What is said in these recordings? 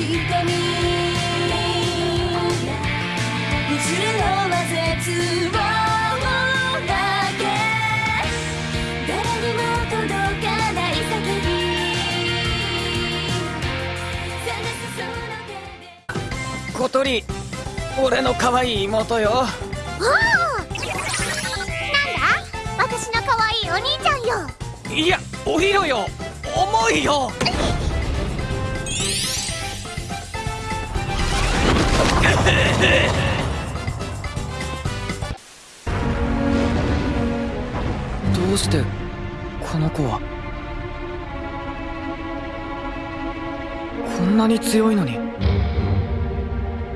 誰にも届かない叫び。小鳥俺の可愛い妹よ。おおなんだ？私の可愛いお兄ちゃんよ。いやおひろよ。重いよどうしてこの子は？こんなに強いのに。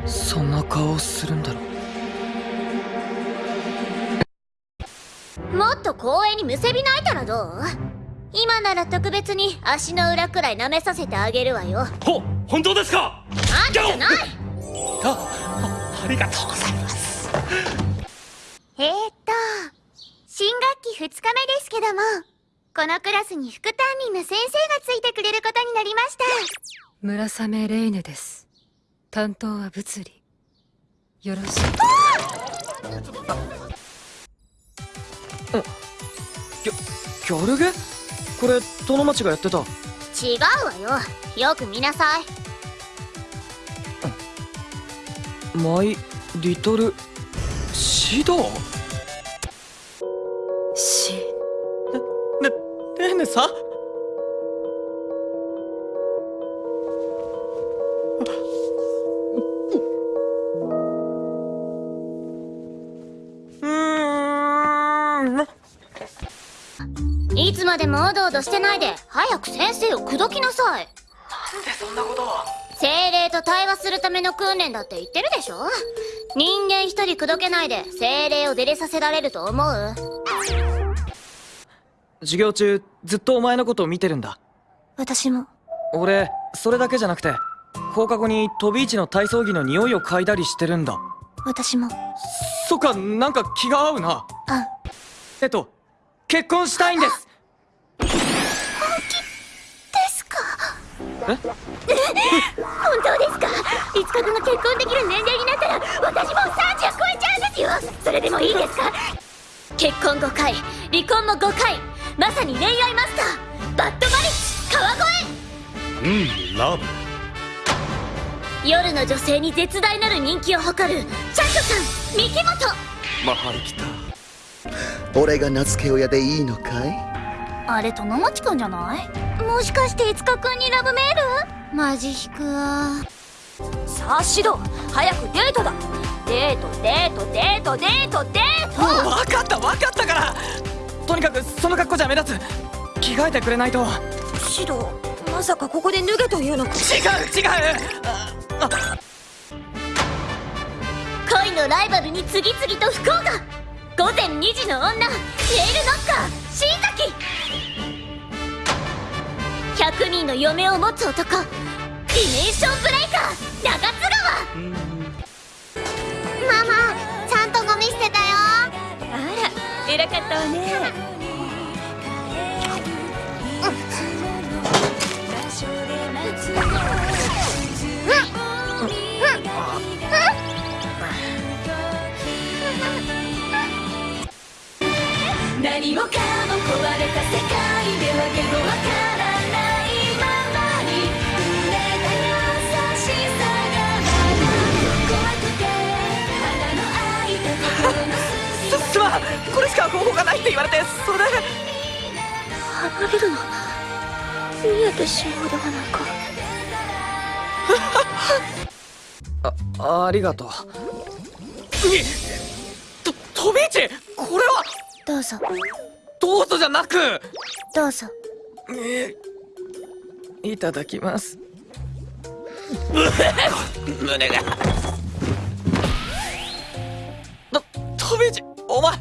そんな顔をするんだろう。もっと光栄にむせび泣いたらどう？今なら特別に足の裏くらい舐めさせてあげるわよ。ほ本当ですか？あんたじゃないあありがとうございます。えー、っと新学期2日目ですけどもこのクラスに副担任の先生がついてくれることになりました。村雨レイネです。担当は物理。よろしく。ギャルゲ？これ殿町がやってた。違うわよ。よく見なさいマイ・リトル・シドしね、レーネさ？いつまでもおどおどしてないで。早く先生を口説きなさい。なんでそんなことを精霊と対話するための訓練だって言ってるでしょ？人間一人口説けないで精霊を出れさせられると思う？授業中ずっとお前のことを見てるんだ。私も。俺それだけじゃなくて放課後に飛び市の体操着の匂いを嗅いだりしてるんだ。私も。そっかなんか気が合うな。あ。えっと結婚したいんです本当ですか？いつかくが結婚できる年齢になったら私も30超えちゃうんですよ！それでもいいですか？結婚5回離婚も5回まさに恋愛マスターバッドマリッジ川越！うんラブ。夜の女性に絶大なる人気を誇るチャットさん三木本マハリ来た。俺が名付け親でいいのかい？あれとのもちくんじゃない？もしかしていつかくんにラブメール？マジ引くわ。さあシド早くデートだ。デートデートデートデートデート。分かった分かったから。とにかくその格好じゃ目立つ。着替えてくれないと。違うシドまさかここで脱げというのか？違うああ恋のライバルに次々と不幸が午前2時の女ネイルノッカー新崎100人の嫁を持つ男ディメンションブレイカー中津川。ママちゃんとゴミ捨てたよ。あら偉かったわね何もかも壊れた世界では言語わからないままに触れた優しさがまだ怖くて花の開いた心のすすまんこれしか方法がないって言われてそれで離れるの見えてしまうではないかあありがとうにと飛び市これはどうぞ。どうぞじゃなく。どうぞ。えーいただきます。胸が。と飛び市お前。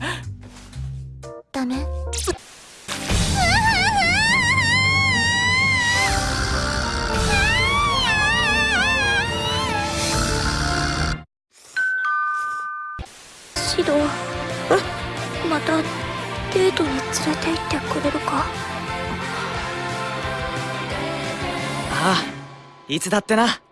ダメ？シドまたデートに連れて行ってくれるか？ああいつだってな。